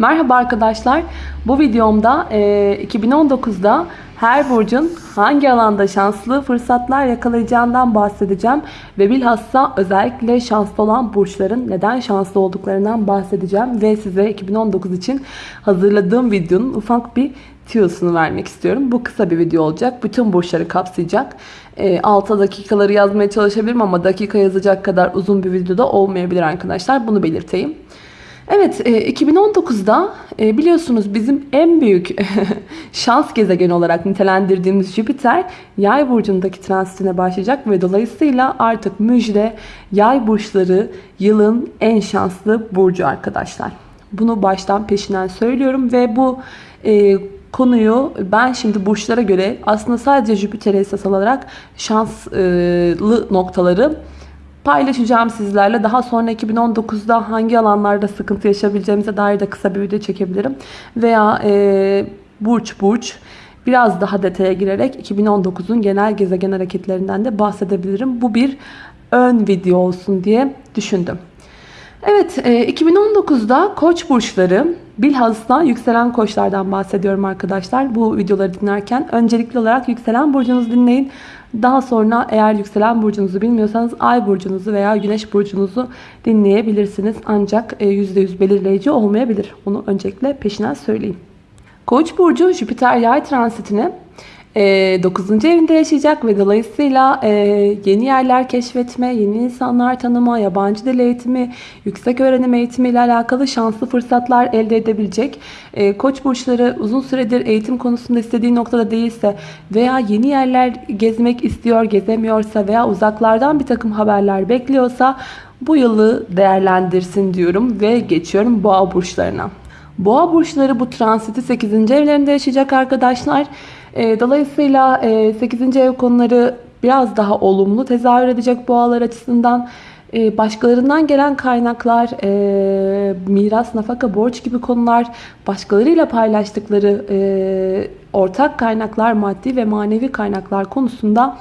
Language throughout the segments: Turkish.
Merhaba arkadaşlar. Bu videomda e, 2019'da her burcun hangi alanda şanslı fırsatlar yakalayacağından bahsedeceğim. Ve bilhassa özellikle şanslı olan burçların neden şanslı olduklarından bahsedeceğim. Ve size 2019 için hazırladığım videonun ufak bir tüyosunu vermek istiyorum. Bu kısa bir video olacak. Bütün burçları kapsayacak. E, 6 dakikaları yazmaya çalışabilirim ama dakika yazacak kadar uzun bir videoda olmayabilir arkadaşlar. Bunu belirteyim. Evet 2019'da e, biliyorsunuz bizim en büyük şans gezegeni olarak nitelendirdiğimiz Jüpiter yay burcundaki transitine başlayacak ve dolayısıyla artık müjde yay burçları yılın en şanslı burcu arkadaşlar. Bunu baştan peşinden söylüyorum ve bu e, konuyu ben şimdi burçlara göre aslında sadece Jüpiter'e esas alarak şanslı noktaları paylaşacağım sizlerle. Daha sonra 2019'da hangi alanlarda sıkıntı yaşayabileceğimize dair de kısa bir video çekebilirim. Veya e, burç burç biraz daha detaya girerek 2019'un genel gezegen hareketlerinden de bahsedebilirim. Bu bir ön video olsun diye düşündüm. Evet 2019'da koç burçları bilhassa yükselen koçlardan bahsediyorum arkadaşlar. Bu videoları dinlerken öncelikli olarak yükselen burcunuzu dinleyin. Daha sonra eğer yükselen burcunuzu bilmiyorsanız ay burcunuzu veya güneş burcunuzu dinleyebilirsiniz. Ancak %100 belirleyici olmayabilir. Onu öncelikle peşinden söyleyeyim. Koç burcu Jüpiter yay transitini 9. evinde yaşayacak ve dolayısıyla yeni yerler keşfetme, yeni insanlar tanıma, yabancı dil eğitimi, yüksek öğrenim eğitimi ile alakalı şanslı fırsatlar elde edebilecek. Koç burçları uzun süredir eğitim konusunda istediği noktada değilse veya yeni yerler gezmek istiyor, gezemiyorsa veya uzaklardan bir takım haberler bekliyorsa bu yılı değerlendirsin diyorum ve geçiyorum boğa burçlarına. Boğa burçları bu transiti 8. evlerinde yaşayacak arkadaşlar. Dolayısıyla 8. ev konuları biraz daha olumlu tezahür edecek boğalar açısından. Başkalarından gelen kaynaklar, miras, nafaka, borç gibi konular, başkalarıyla paylaştıkları ortak kaynaklar, maddi ve manevi kaynaklar konusunda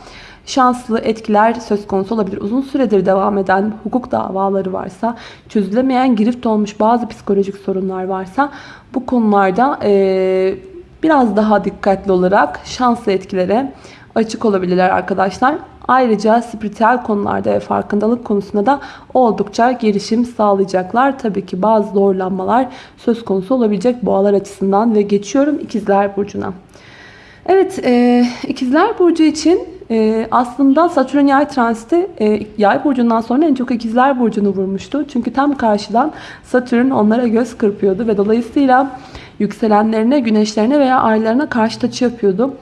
şanslı etkiler söz konusu olabilir. Uzun süredir devam eden hukuk davaları varsa, çözülemeyen girift olmuş bazı psikolojik sorunlar varsa bu konularda biraz daha dikkatli olarak şanslı etkilere açık olabilirler arkadaşlar. Ayrıca spiritüel konularda ve farkındalık konusunda da oldukça gelişim sağlayacaklar. Tabii ki bazı zorlanmalar söz konusu olabilecek boğalar açısından ve geçiyorum ikizler burcuna. Evet e, ikizler burcu için e, aslında Satürn yay transiti e, yay burcundan sonra en çok ikizler burcunu vurmuştu. Çünkü tam karşıdan Satürn onlara göz kırpıyordu ve dolayısıyla yükselenlerine, güneşlerine veya aylarına karşı açı yapıyordu.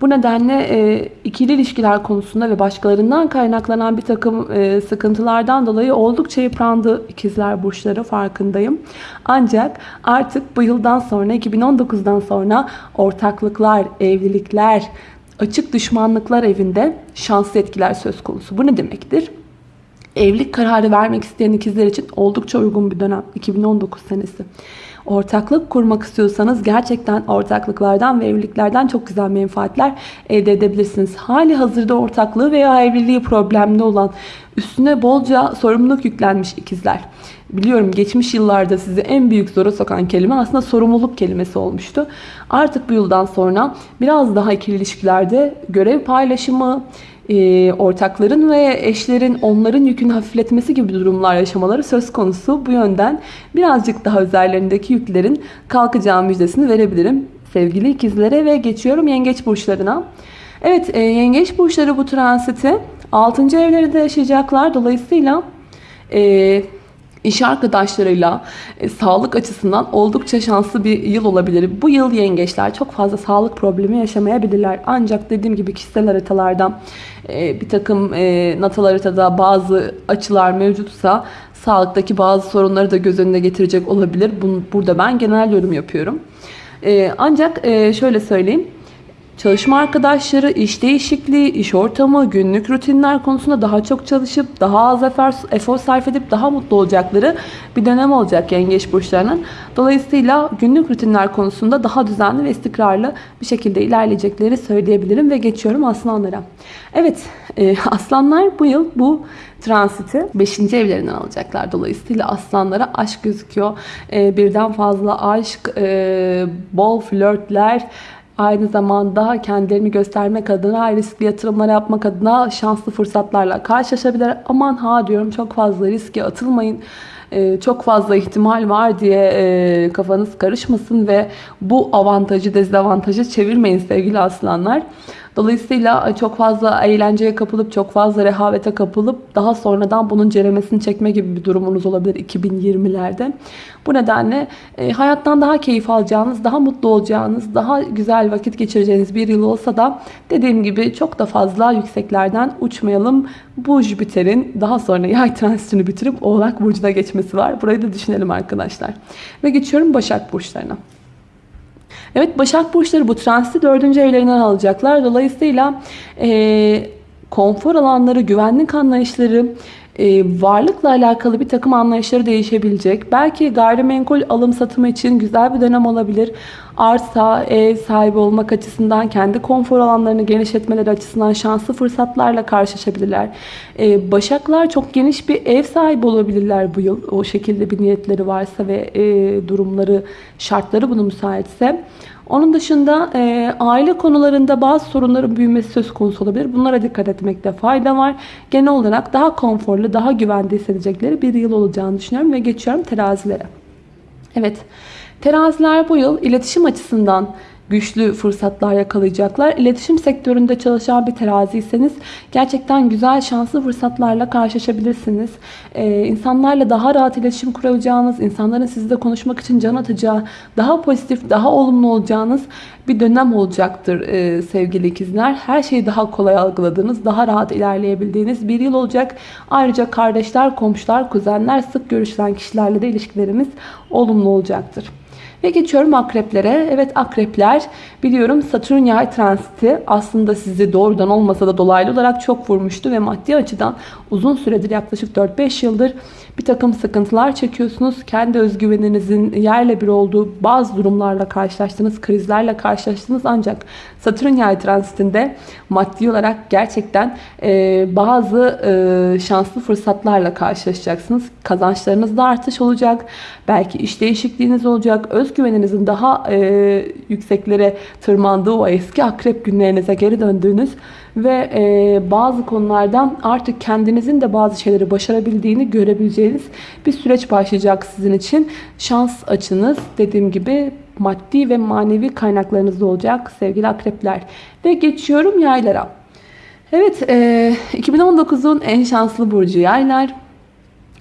Bu nedenle e, ikili ilişkiler konusunda ve başkalarından kaynaklanan bir takım e, sıkıntılardan dolayı oldukça yıprandı ikizler burçları farkındayım. Ancak artık bu yıldan sonra 2019'dan sonra ortaklıklar, evlilikler, açık düşmanlıklar evinde şanslı etkiler söz konusu. Bu ne demektir? Evlilik kararı vermek isteyen ikizler için oldukça uygun bir dönem 2019 senesi. Ortaklık kurmak istiyorsanız gerçekten ortaklıklardan ve evliliklerden çok güzel menfaatler elde edebilirsiniz. Hali hazırda ortaklığı veya evliliği problemli olan üstüne bolca sorumluluk yüklenmiş ikizler. Biliyorum geçmiş yıllarda sizi en büyük zora sokan kelime aslında sorumluluk kelimesi olmuştu. Artık bu yıldan sonra biraz daha ikili ilişkilerde görev paylaşımı, e, ortakların ve eşlerin onların yükünü hafifletmesi gibi durumlar yaşamaları söz konusu. Bu yönden birazcık daha üzerlerindeki yüklerin kalkacağı müjdesini verebilirim. Sevgili ikizlere ve geçiyorum yengeç burçlarına. Evet e, yengeç burçları bu transiti 6. evlerinde yaşayacaklar. Dolayısıyla e, iş arkadaşlarıyla e, sağlık açısından oldukça şanslı bir yıl olabilir. Bu yıl yengeçler çok fazla sağlık problemi yaşamayabilirler. Ancak dediğim gibi kişisel haritalarda e, bir takım e, natal haritada bazı açılar mevcutsa sağlıktaki bazı sorunları da göz önüne getirecek olabilir. Bunu, burada ben genel yorum yapıyorum. E, ancak e, şöyle söyleyeyim. Çalışma arkadaşları, iş değişikliği, iş ortamı, günlük rutinler konusunda daha çok çalışıp, daha az efor, efor sarf edip daha mutlu olacakları bir dönem olacak yengeç burçlarının. Dolayısıyla günlük rutinler konusunda daha düzenli ve istikrarlı bir şekilde ilerleyecekleri söyleyebilirim ve geçiyorum aslanlara. Evet, e, aslanlar bu yıl bu transiti 5. evlerinden alacaklar. Dolayısıyla aslanlara aşk gözüküyor. E, birden fazla aşk, e, bol flörtler, Aynı zamanda kendilerini göstermek adına, riskli yatırımlar yapmak adına şanslı fırsatlarla karşılaşabilir. Aman ha diyorum çok fazla riske atılmayın. Ee, çok fazla ihtimal var diye e, kafanız karışmasın ve bu avantajı dezavantajı çevirmeyin sevgili aslanlar. Dolayısıyla çok fazla eğlenceye kapılıp çok fazla rehavete kapılıp daha sonradan bunun ceremesini çekme gibi bir durumunuz olabilir 2020'lerde. Bu nedenle e, hayattan daha keyif alacağınız, daha mutlu olacağınız, daha güzel vakit geçireceğiniz bir yıl olsa da dediğim gibi çok da fazla yükseklerden uçmayalım. Bu Jüpiter'in daha sonra yay transitini bitirip Oğlak Burcu'na geçmesi var. Burayı da düşünelim arkadaşlar. Ve geçiyorum Başak Burçlarına. Evet Başak Burçları bu transiti dördüncü evlerinden alacaklar. Dolayısıyla e, konfor alanları, güvenlik anlayışları, e, varlıkla alakalı bir takım anlayışları değişebilecek. Belki gayrimenkul alım satımı için güzel bir dönem olabilir. Arsa, ev sahibi olmak açısından, kendi konfor alanlarını genişletmeleri açısından şanslı fırsatlarla karşılaşabilirler. E, başaklar çok geniş bir ev sahibi olabilirler bu yıl. O şekilde bir niyetleri varsa ve e, durumları, şartları bunu müsaitse. Onun dışında e, aile konularında bazı sorunların büyümesi söz konusu olabilir. Bunlara dikkat etmekte fayda var. Genel olarak daha konforlu, daha güvende hissedecekleri bir yıl olacağını düşünüyorum ve geçiyorum terazilere. Evet, teraziler bu yıl iletişim açısından güçlü fırsatlar yakalayacaklar. İletişim sektöründe çalışan bir teraziyseniz gerçekten güzel şanslı fırsatlarla karşılaşabilirsiniz. Ee, insanlarla daha rahat iletişim kuracağınız, insanların sizle konuşmak için can atacağı, daha pozitif, daha olumlu olacağınız bir dönem olacaktır e, sevgili ikizler. Her şeyi daha kolay algıladığınız, daha rahat ilerleyebildiğiniz bir yıl olacak. Ayrıca kardeşler, komşular, kuzenler, sık görüşülen kişilerle de ilişkilerimiz olumlu olacaktır. Ve geçiyorum akreplere. Evet akrepler biliyorum Satürn yay transiti aslında sizi doğrudan olmasa da dolaylı olarak çok vurmuştu ve maddi açıdan uzun süredir yaklaşık 4-5 yıldır bir takım sıkıntılar çekiyorsunuz. Kendi özgüveninizin yerle bir olduğu bazı durumlarla karşılaştınız, krizlerle karşılaştınız ancak Satürn yay transitinde maddi olarak gerçekten e, bazı e, şanslı fırsatlarla karşılaşacaksınız. Kazançlarınızda artış olacak. Belki iş değişikliğiniz olacak. Özgüveninizin daha e, yükseklere tırmandığı o eski akrep günlerinize geri döndüğünüz ve e, bazı konulardan artık kendinizin de bazı şeyleri başarabildiğini görebileceğiniz bir süreç başlayacak sizin için. Şans açınız dediğim gibi maddi ve manevi kaynaklarınız olacak sevgili akrepler. Ve geçiyorum yaylara. Evet e, 2019'un en şanslı burcu yaylar.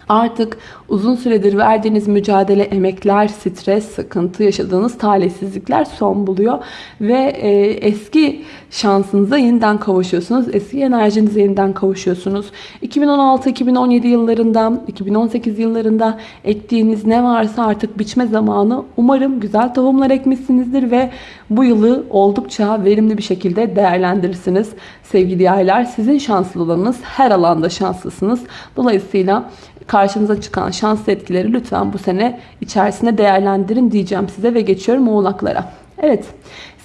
Artık uzun süredir verdiğiniz mücadele, emekler, stres, sıkıntı, yaşadığınız talihsizlikler son buluyor. Ve e, eski şansınıza yeniden kavuşuyorsunuz. Eski enerjinize yeniden kavuşuyorsunuz. 2016-2017 yıllarında, 2018 yıllarında ektiğiniz ne varsa artık biçme zamanı. Umarım güzel tohumlar ekmişsinizdir ve bu yılı oldukça verimli bir şekilde değerlendirirsiniz. Sevgili yaylar sizin şanslılığınız her alanda şanslısınız. Dolayısıyla karşınıza çıkan şanslı etkileri lütfen bu sene içerisinde değerlendirin diyeceğim size ve geçiyorum oğlaklara. Evet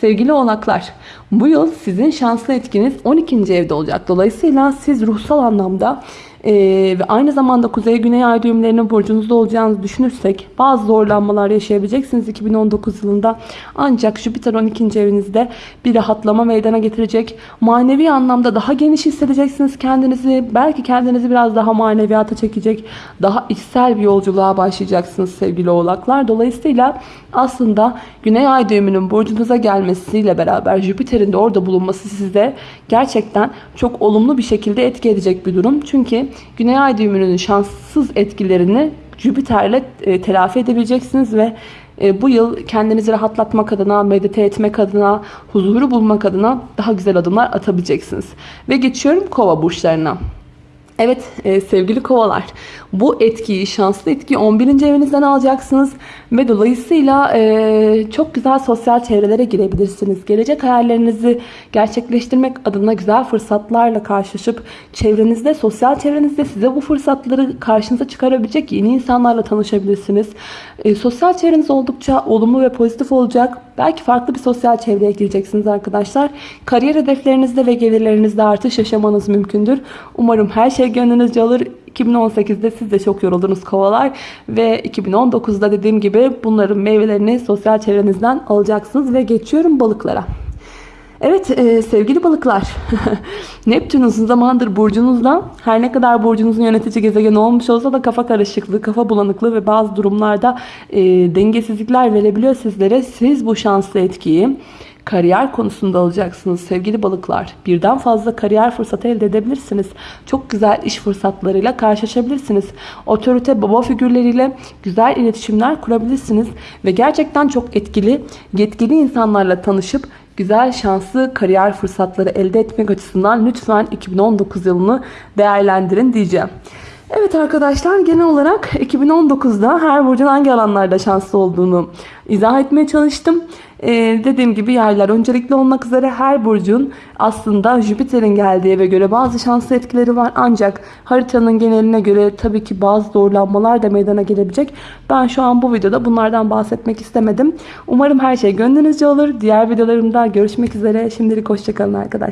sevgili oğlaklar bu yıl sizin şanslı etkiniz 12. evde olacak. Dolayısıyla siz ruhsal anlamda ee, ve aynı zamanda kuzey güney ay düğümlerinin burcunuzda olacağınızı düşünürsek bazı zorlanmalar yaşayabileceksiniz 2019 yılında. Ancak Jüpiter 12. evinizde bir rahatlama meydana getirecek. Manevi anlamda daha geniş hissedeceksiniz kendinizi. Belki kendinizi biraz daha maneviyata çekecek. Daha içsel bir yolculuğa başlayacaksınız sevgili oğlaklar. Dolayısıyla aslında güney ay düğümünün burcunuza gelmesiyle beraber Jüpiter'in de orada bulunması size gerçekten çok olumlu bir şekilde etki edecek bir durum. Çünkü Güney Ay düğümünün şanssız etkilerini Jüpiter'le e, telafi edebileceksiniz ve e, bu yıl kendinizi rahatlatmak adına, medite etmek adına, huzuru bulmak adına daha güzel adımlar atabileceksiniz. Ve geçiyorum kova burçlarına. Evet e, sevgili kovalar bu etkiyi şanslı etkiyi 11. evinizden alacaksınız ve dolayısıyla e, çok güzel sosyal çevrelere girebilirsiniz. Gelecek hayallerinizi gerçekleştirmek adına güzel fırsatlarla karşılaşıp çevrenizde sosyal çevrenizde size bu fırsatları karşınıza çıkarabilecek yeni insanlarla tanışabilirsiniz. E, sosyal çevreniz oldukça olumlu ve pozitif olacak. Belki farklı bir sosyal çevreye gireceksiniz arkadaşlar. Kariyer hedeflerinizde ve gelirlerinizde artış yaşamanız mümkündür. Umarım her şey gönlünüzce olur. 2018'de siz de çok yoruldunuz kovalar ve 2019'da dediğim gibi bunların meyvelerini sosyal çevrenizden alacaksınız ve geçiyorum balıklara. Evet e, sevgili balıklar Neptün uzun zamandır burcunuzda her ne kadar burcunuzun yönetici gezegeni olmuş olsa da kafa karışıklığı, kafa bulanıklığı ve bazı durumlarda e, dengesizlikler verebiliyor sizlere. Siz bu şanslı etkiyi kariyer konusunda alacaksınız sevgili balıklar. Birden fazla kariyer fırsatı elde edebilirsiniz. Çok güzel iş fırsatlarıyla karşılaşabilirsiniz. Otorite baba figürleriyle güzel iletişimler kurabilirsiniz. Ve gerçekten çok etkili, yetkili insanlarla tanışıp güzel şanslı kariyer fırsatları elde etmek açısından lütfen 2019 yılını değerlendirin diyeceğim. Evet arkadaşlar genel olarak 2019'da her burcun hangi alanlarda şanslı olduğunu izah etmeye çalıştım. Ee, dediğim gibi yaylar öncelikli olmak üzere her burcun aslında Jüpiter'in geldiği eve göre bazı şanslı etkileri var. Ancak haritanın geneline göre tabii ki bazı zorlanmalar da meydana gelebilecek. Ben şu an bu videoda bunlardan bahsetmek istemedim. Umarım her şey gönlünüzce olur. Diğer videolarımda görüşmek üzere. Şimdilik hoşçakalın arkadaşlar.